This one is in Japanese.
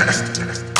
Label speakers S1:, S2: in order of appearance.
S1: 探して